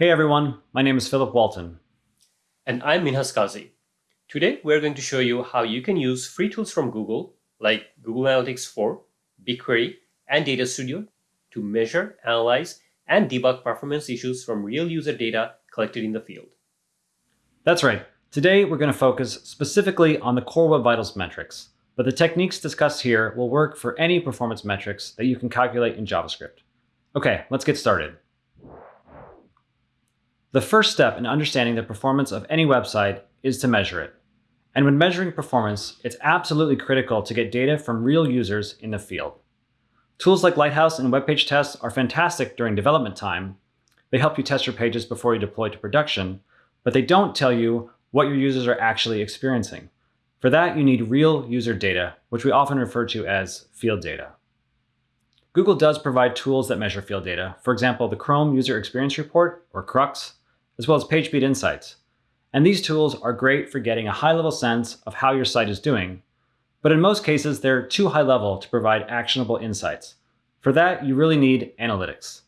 Hey everyone, my name is Philip Walton. And I'm Minhaz Kazi. Today, we're going to show you how you can use free tools from Google, like Google Analytics 4, BigQuery, and Data Studio to measure, analyze, and debug performance issues from real user data collected in the field. That's right. Today, we're going to focus specifically on the core Web Vitals metrics, but the techniques discussed here will work for any performance metrics that you can calculate in JavaScript. Okay, let's get started. The first step in understanding the performance of any website is to measure it. And when measuring performance, it's absolutely critical to get data from real users in the field. Tools like Lighthouse and web page tests are fantastic during development time. They help you test your pages before you deploy to production, but they don't tell you what your users are actually experiencing. For that, you need real user data, which we often refer to as field data. Google does provide tools that measure field data, for example, the Chrome User Experience Report, or CrUX, as well as PageSpeed Insights. And these tools are great for getting a high-level sense of how your site is doing, but in most cases, they're too high level to provide actionable insights. For that, you really need analytics.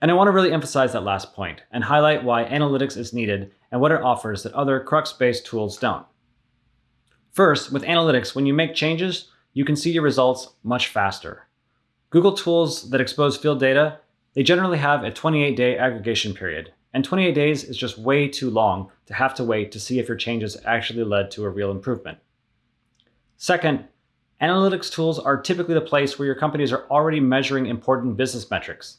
And I want to really emphasize that last point and highlight why analytics is needed and what it offers that other CrUX-based tools don't. First, with analytics, when you make changes, you can see your results much faster. Google tools that expose field data, they generally have a 28-day aggregation period, and 28 days is just way too long to have to wait to see if your changes actually led to a real improvement. Second, analytics tools are typically the place where your companies are already measuring important business metrics.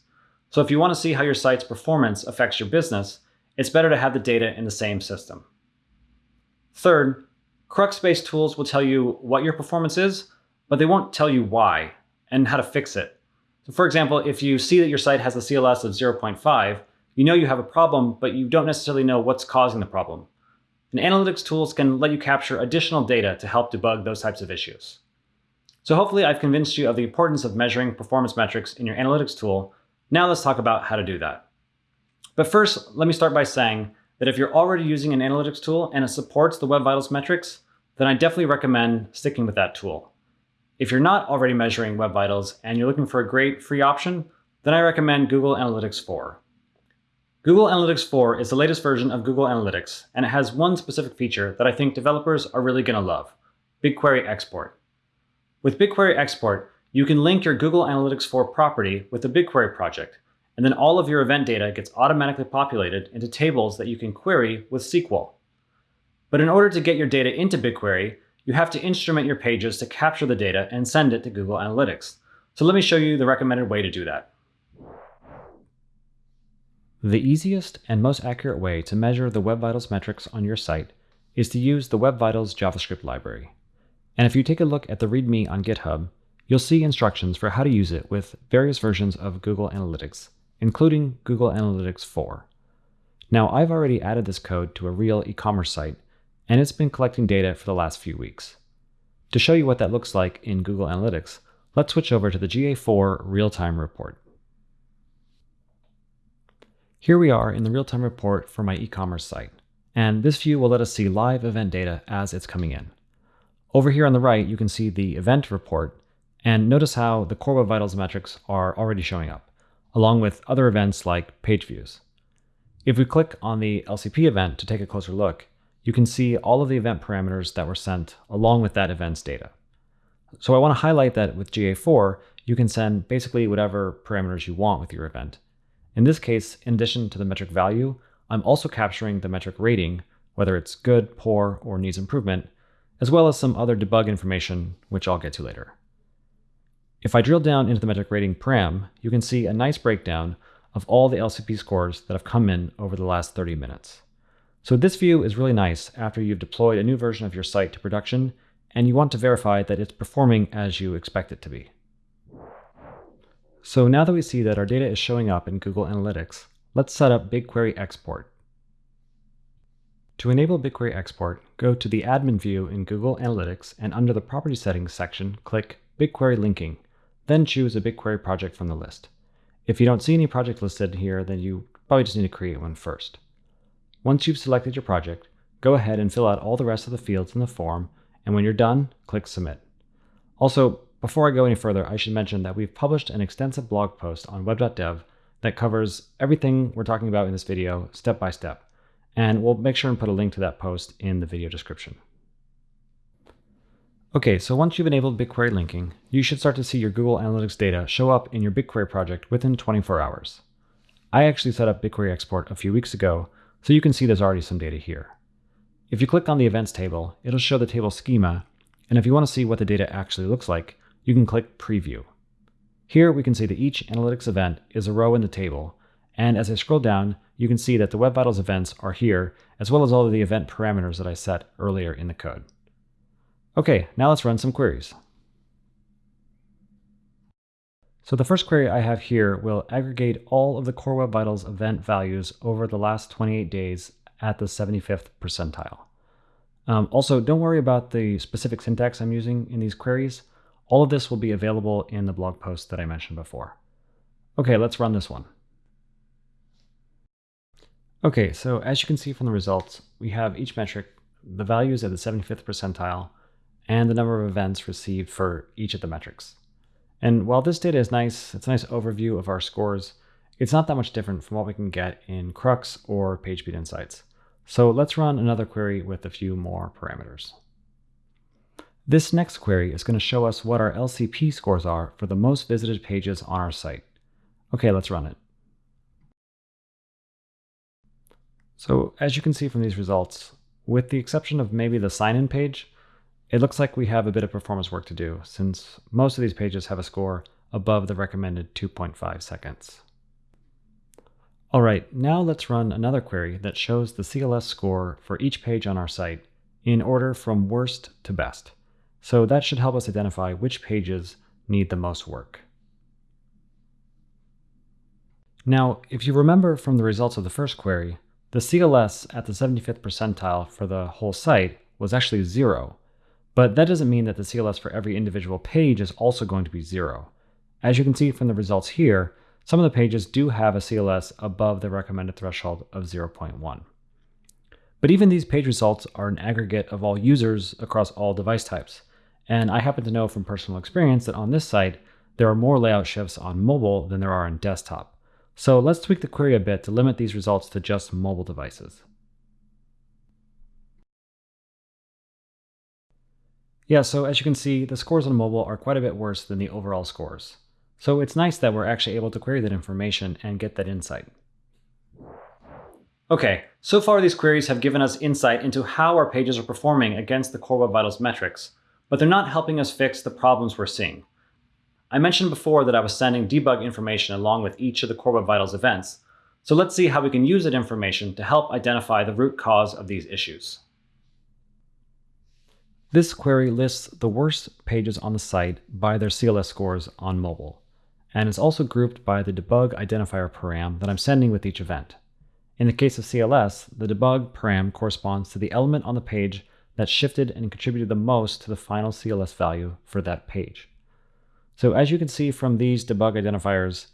So if you want to see how your site's performance affects your business, it's better to have the data in the same system. Third, CrUX-based tools will tell you what your performance is, but they won't tell you why and how to fix it. So for example, if you see that your site has a CLS of 0.5, you know you have a problem, but you don't necessarily know what's causing the problem. And analytics tools can let you capture additional data to help debug those types of issues. So hopefully I've convinced you of the importance of measuring performance metrics in your analytics tool. Now let's talk about how to do that. But first, let me start by saying that if you're already using an analytics tool and it supports the Web Vitals metrics, then I definitely recommend sticking with that tool. If you're not already measuring Web Vitals and you're looking for a great free option, then I recommend Google Analytics 4. Google Analytics 4 is the latest version of Google Analytics, and it has one specific feature that I think developers are really going to love, BigQuery Export. With BigQuery Export, you can link your Google Analytics 4 property with the BigQuery project, and then all of your event data gets automatically populated into tables that you can query with SQL. But in order to get your data into BigQuery, you have to instrument your pages to capture the data and send it to Google Analytics. So let me show you the recommended way to do that. The easiest and most accurate way to measure the Web Vitals metrics on your site is to use the Web Vitals JavaScript library. And if you take a look at the README on GitHub, you'll see instructions for how to use it with various versions of Google Analytics, including Google Analytics 4. Now, I've already added this code to a real e-commerce site, and it's been collecting data for the last few weeks. To show you what that looks like in Google Analytics, let's switch over to the GA4 real-time report. Here we are in the real-time report for my e-commerce site, and this view will let us see live event data as it's coming in. Over here on the right, you can see the event report, and notice how the Core Web Vitals metrics are already showing up, along with other events like page views. If we click on the LCP event to take a closer look, you can see all of the event parameters that were sent along with that event's data. So I want to highlight that with GA4, you can send basically whatever parameters you want with your event, in this case, in addition to the metric value, I'm also capturing the metric rating, whether it's good, poor, or needs improvement, as well as some other debug information, which I'll get to later. If I drill down into the metric rating param, you can see a nice breakdown of all the LCP scores that have come in over the last 30 minutes. So this view is really nice after you've deployed a new version of your site to production and you want to verify that it's performing as you expect it to be. So now that we see that our data is showing up in Google Analytics, let's set up BigQuery Export. To enable BigQuery Export, go to the admin view in Google Analytics and under the Property Settings section, click BigQuery Linking, then choose a BigQuery project from the list. If you don't see any project listed here, then you probably just need to create one first. Once you've selected your project, go ahead and fill out all the rest of the fields in the form, and when you're done, click Submit. Also, before I go any further, I should mention that we've published an extensive blog post on web.dev that covers everything we're talking about in this video step by step. And we'll make sure and put a link to that post in the video description. Okay, so once you've enabled BigQuery linking, you should start to see your Google Analytics data show up in your BigQuery project within 24 hours. I actually set up BigQuery export a few weeks ago, so you can see there's already some data here. If you click on the events table, it'll show the table schema, and if you want to see what the data actually looks like, you can click Preview. Here we can see that each analytics event is a row in the table, and as I scroll down, you can see that the Web Vitals events are here, as well as all of the event parameters that I set earlier in the code. Okay, now let's run some queries. So the first query I have here will aggregate all of the Core Web Vitals event values over the last 28 days at the 75th percentile. Um, also, don't worry about the specific syntax I'm using in these queries. All of this will be available in the blog post that I mentioned before. Okay, let's run this one. Okay, so as you can see from the results, we have each metric, the values at the 75th percentile, and the number of events received for each of the metrics. And while this data is nice, it's a nice overview of our scores, it's not that much different from what we can get in CrUX or PageSpeed Insights. So let's run another query with a few more parameters. This next query is going to show us what our LCP scores are for the most visited pages on our site. Okay, let's run it. So as you can see from these results, with the exception of maybe the sign-in page, it looks like we have a bit of performance work to do since most of these pages have a score above the recommended 2.5 seconds. All right, now let's run another query that shows the CLS score for each page on our site in order from worst to best. So that should help us identify which pages need the most work. Now, if you remember from the results of the first query, the CLS at the 75th percentile for the whole site was actually zero, but that doesn't mean that the CLS for every individual page is also going to be zero. As you can see from the results here, some of the pages do have a CLS above the recommended threshold of 0.1. But even these page results are an aggregate of all users across all device types. And I happen to know from personal experience that on this site, there are more layout shifts on mobile than there are on desktop. So let's tweak the query a bit to limit these results to just mobile devices. Yeah, so as you can see, the scores on mobile are quite a bit worse than the overall scores. So it's nice that we're actually able to query that information and get that insight. Okay, so far these queries have given us insight into how our pages are performing against the Core Web Vitals metrics, but they're not helping us fix the problems we're seeing. I mentioned before that I was sending debug information along with each of the Core Web Vitals events, so let's see how we can use that information to help identify the root cause of these issues. This query lists the worst pages on the site by their CLS scores on mobile, and is also grouped by the debug identifier param that I'm sending with each event. In the case of CLS, the debug param corresponds to the element on the page that shifted and contributed the most to the final CLS value for that page. So as you can see from these debug identifiers,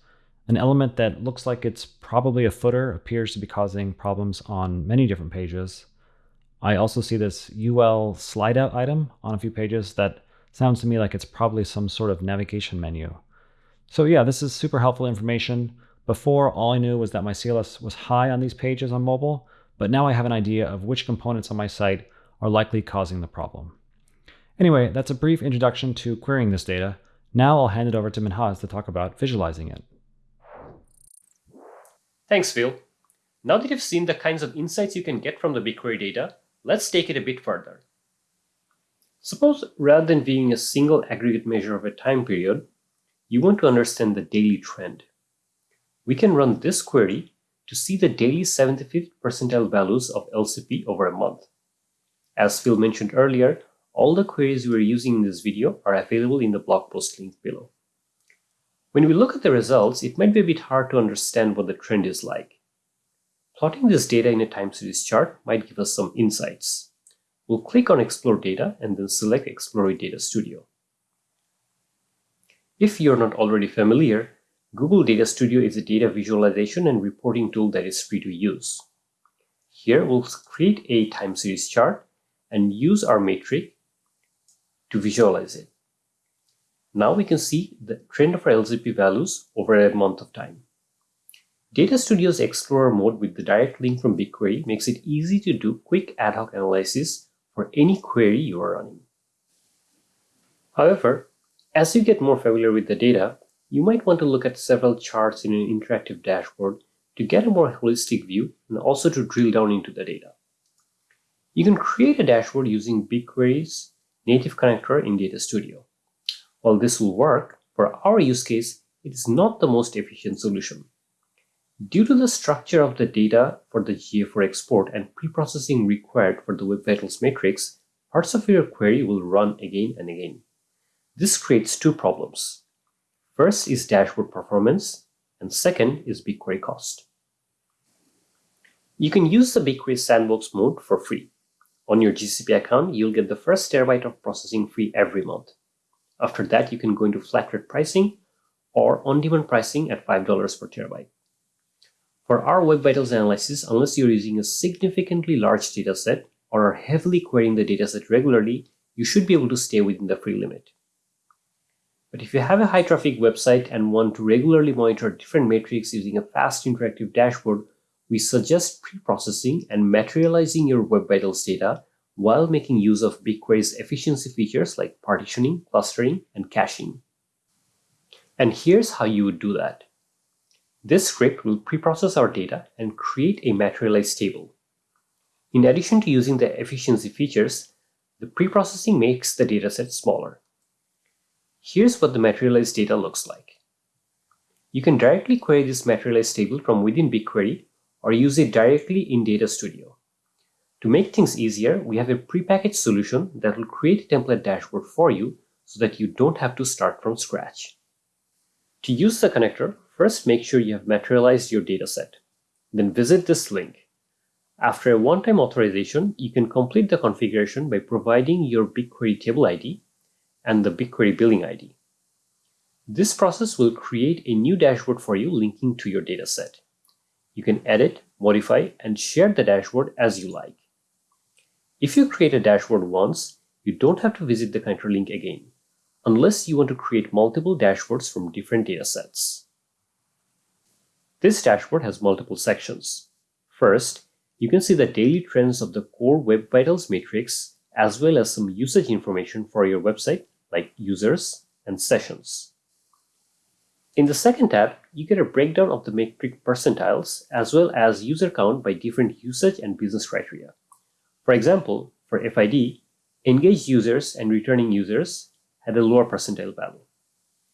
an element that looks like it's probably a footer appears to be causing problems on many different pages, I also see this UL slide out item on a few pages that sounds to me like it's probably some sort of navigation menu. So yeah, this is super helpful information. Before, all I knew was that my CLS was high on these pages on mobile, but now I have an idea of which components on my site are likely causing the problem. Anyway, that's a brief introduction to querying this data. Now I'll hand it over to Minhaz to talk about visualizing it. Thanks, Phil. Now that you've seen the kinds of insights you can get from the BigQuery data, Let's take it a bit further. Suppose rather than viewing a single aggregate measure of a time period, you want to understand the daily trend. We can run this query to see the daily 75th percentile values of LCP over a month. As Phil mentioned earlier, all the queries we are using in this video are available in the blog post link below. When we look at the results, it might be a bit hard to understand what the trend is like. Plotting this data in a time series chart might give us some insights. We'll click on Explore Data and then select Explore Data Studio. If you're not already familiar, Google Data Studio is a data visualization and reporting tool that is free to use. Here we'll create a time series chart and use our metric to visualize it. Now we can see the trend of our LCP values over a month of time. Data Studio's Explorer mode with the direct link from BigQuery makes it easy to do quick ad hoc analysis for any query you are running. However, as you get more familiar with the data, you might want to look at several charts in an interactive dashboard to get a more holistic view and also to drill down into the data. You can create a dashboard using BigQuery's native connector in Data Studio. While this will work, for our use case, it is not the most efficient solution. Due to the structure of the data for the GA4 export and preprocessing required for the Web Vitals metrics, parts of your query will run again and again. This creates two problems. First is dashboard performance, and second is BigQuery cost. You can use the BigQuery sandbox mode for free. On your GCP account, you'll get the first terabyte of processing free every month. After that, you can go into flat rate pricing or on-demand pricing at $5 per terabyte. For our Web Vitals analysis, unless you're using a significantly large dataset or are heavily querying the dataset regularly, you should be able to stay within the free limit. But if you have a high traffic website and want to regularly monitor different metrics using a fast interactive dashboard, we suggest pre-processing and materializing your Web Vitals data while making use of BigQuery's efficiency features like partitioning, clustering, and caching. And here's how you would do that. This script will preprocess our data and create a materialized table. In addition to using the efficiency features, the preprocessing makes the dataset smaller. Here's what the materialized data looks like. You can directly query this materialized table from within BigQuery or use it directly in Data Studio. To make things easier, we have a prepackaged solution that will create a template dashboard for you so that you don't have to start from scratch. To use the connector, First, make sure you have materialized your dataset. Then visit this link. After a one-time authorization, you can complete the configuration by providing your BigQuery table ID and the BigQuery billing ID. This process will create a new dashboard for you linking to your dataset. You can edit, modify, and share the dashboard as you like. If you create a dashboard once, you don't have to visit the connector link again, unless you want to create multiple dashboards from different datasets. This dashboard has multiple sections. First, you can see the daily trends of the core Web Vitals metrics as well as some usage information for your website like users and sessions. In the second tab, you get a breakdown of the metric percentiles as well as user count by different usage and business criteria. For example, for FID, engaged users and returning users had a lower percentile value.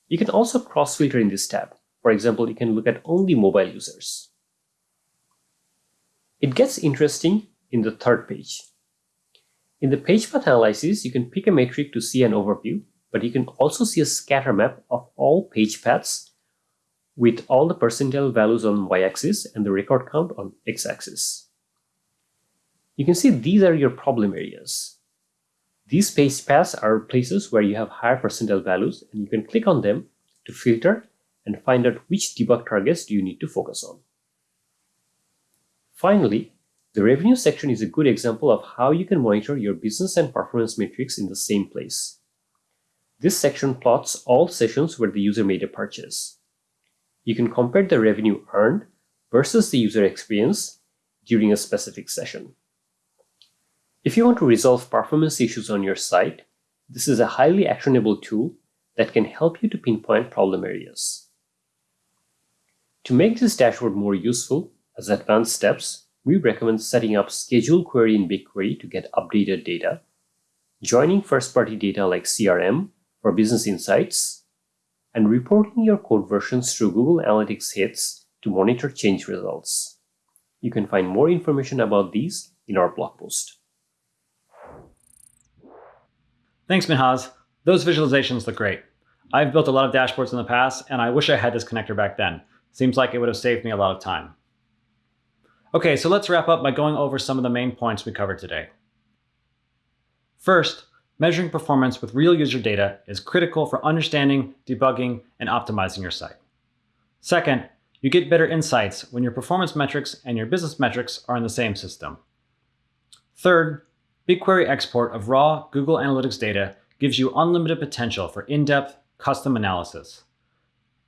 You can also cross-filter in this tab. For example, you can look at only mobile users. It gets interesting in the third page. In the page path analysis, you can pick a metric to see an overview, but you can also see a scatter map of all page paths with all the percentile values on y-axis and the record count on x-axis. You can see these are your problem areas. These page paths are places where you have higher percentile values and you can click on them to filter and find out which debug targets do you need to focus on. Finally, the revenue section is a good example of how you can monitor your business and performance metrics in the same place. This section plots all sessions where the user made a purchase. You can compare the revenue earned versus the user experience during a specific session. If you want to resolve performance issues on your site, this is a highly actionable tool that can help you to pinpoint problem areas. To make this dashboard more useful, as advanced steps, we recommend setting up schedule query in BigQuery to get updated data, joining first-party data like CRM for business insights, and reporting your code versions through Google Analytics hits to monitor change results. You can find more information about these in our blog post. Thanks, Minhaz. Those visualizations look great. I've built a lot of dashboards in the past, and I wish I had this connector back then. Seems like it would have saved me a lot of time. Okay, so let's wrap up by going over some of the main points we covered today. First, measuring performance with real user data is critical for understanding, debugging, and optimizing your site. Second, you get better insights when your performance metrics and your business metrics are in the same system. Third, BigQuery export of raw Google Analytics data gives you unlimited potential for in-depth, custom analysis.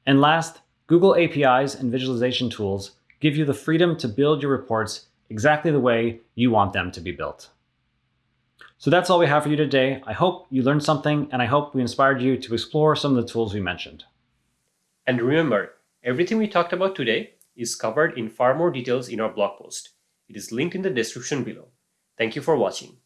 And last, Google APIs and visualization tools give you the freedom to build your reports exactly the way you want them to be built. So that's all we have for you today. I hope you learned something and I hope we inspired you to explore some of the tools we mentioned. And remember, everything we talked about today is covered in far more details in our blog post. It is linked in the description below. Thank you for watching.